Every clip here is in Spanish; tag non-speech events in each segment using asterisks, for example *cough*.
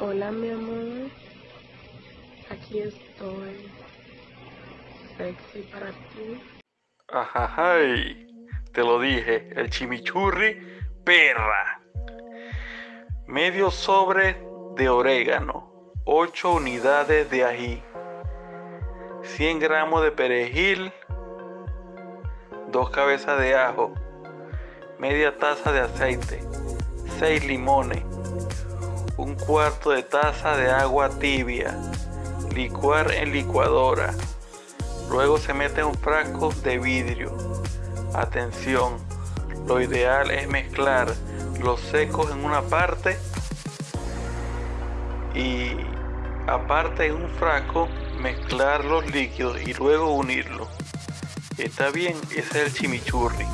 Hola mi amor, aquí estoy, sexy para ti. Ajajay, te lo dije, el chimichurri perra. Medio sobre de orégano, 8 unidades de ají, 100 gramos de perejil, 2 cabezas de ajo, media taza de aceite, 6 limones, un cuarto de taza de agua tibia, licuar en licuadora. Luego se mete en un frasco de vidrio. Atención, lo ideal es mezclar los secos en una parte y aparte en un frasco mezclar los líquidos y luego unirlos. Está bien, ese es el chimichurri.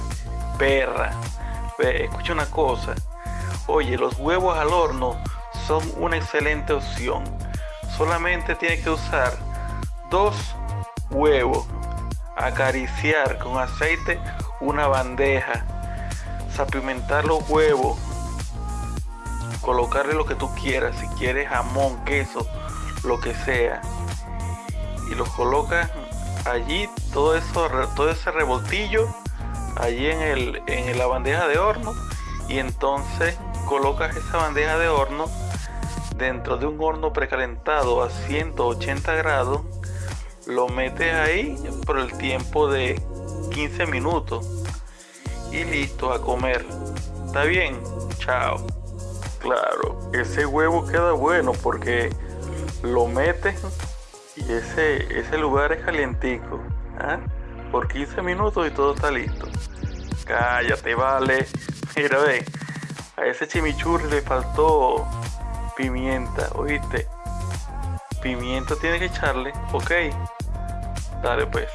Perra. escucha una cosa. Oye, los huevos al horno son una excelente opción. Solamente tiene que usar dos huevos, acariciar con aceite una bandeja, sapimentar los huevos, colocarle lo que tú quieras, si quieres jamón, queso, lo que sea, y los colocas allí, todo eso, todo ese revoltillo, allí en, el, en la bandeja de horno, y entonces colocas esa bandeja de horno dentro de un horno precalentado a 180 grados, lo metes ahí por el tiempo de 15 minutos y listo a comer. ¿Está bien? Chao. Claro, ese huevo queda bueno porque lo metes y ese, ese lugar es calientico. ¿ah? Por 15 minutos y todo está listo. Cállate, vale. *laughs* Mira, ve. A ese chimichurri le faltó pimienta, ¿oíste? Pimienta tiene que echarle, ok. Dale pues.